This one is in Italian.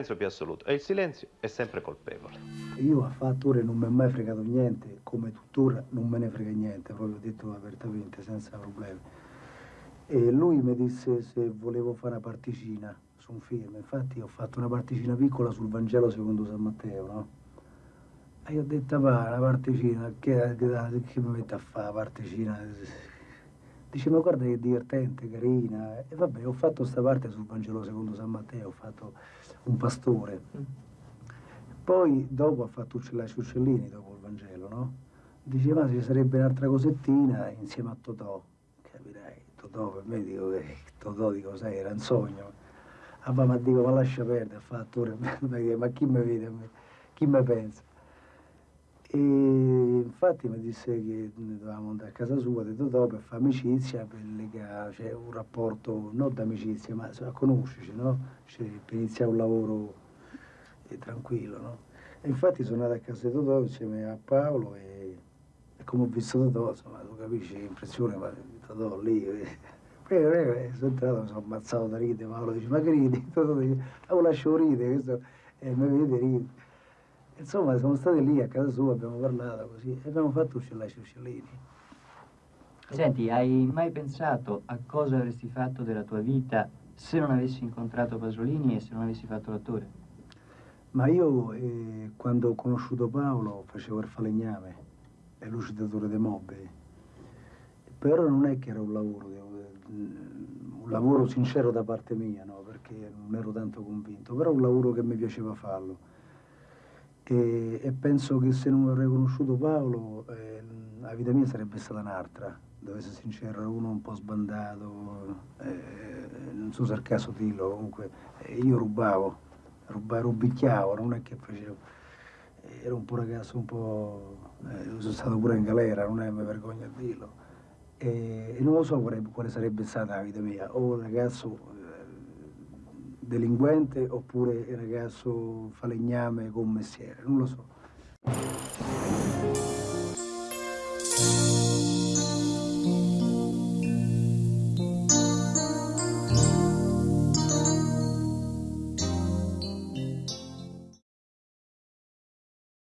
silenzio più assoluto e il silenzio è sempre colpevole. Io a fattore non mi è mai fregato niente, come tuttora non me ne frega niente, proprio detto apertamente, senza problemi. E lui mi disse se volevo fare una particina su un film, infatti ho fatto una particina piccola sul Vangelo secondo San Matteo, no? E io ho detto, va, una particina, che, che, che mi mette a fare la particina? Dice, ma guarda che divertente, carina. E vabbè, ho fatto questa parte sul Vangelo secondo San Matteo, ho fatto un pastore. Poi dopo ha fatto Uccellacci Uccellini, dopo il Vangelo, no? Dice, ma ci sarebbe un'altra cosettina insieme a Totò. Capirai, Totò per me dico che Totò dico, sai, era un sogno. Ah, ma dico, ma lascia perdere, ha fatto attore, ma chi mi vede a me? Chi mi pensa? E infatti mi disse che dovevamo andare a casa sua, detto dopo, per fare amicizia, per legare, cioè un rapporto non d'amicizia, ma a conoscerci, no? Cioè, per iniziare un lavoro eh, tranquillo, no? E infatti sono andato a casa di Totò insieme a Paolo e, e come ho visto Totò, insomma, tu capisci l'impressione, ma Totò lì... Eh, prego, prego, eh, sono entrato, mi sono ammazzato da ridere, Paolo dice, ma che ridi? Totò dice, ah, lascio ridere, questo, e mi vede ridere. Insomma, siamo stati lì a casa sua, abbiamo parlato così e abbiamo fatto uccellacci uccellini. Senti, hai mai pensato a cosa avresti fatto della tua vita se non avessi incontrato Pasolini e se non avessi fatto l'attore? Ma io, eh, quando ho conosciuto Paolo, facevo il falegname, è lucidatore dei mobili. Però non è che era un lavoro, un lavoro sincero da parte mia, no? perché non ero tanto convinto, però un lavoro che mi piaceva farlo e, e, penso che se non avrei conosciuto Paolo eh, la vita mia sarebbe stata un'altra, devo essere sincero, uno un po' sbandato, eh, non so se al caso dirlo, comunque eh, io rubavo, rubavo, rubicchiavo, non è che facevo, eh, ero un po' ragazzo un po', eh, sono stato pure in galera, non è mi vergogno a dirlo, e non lo so quale, quale sarebbe stata la vita mia, o un ragazzo delinquente oppure il ragazzo falegname con mestiere, non lo so.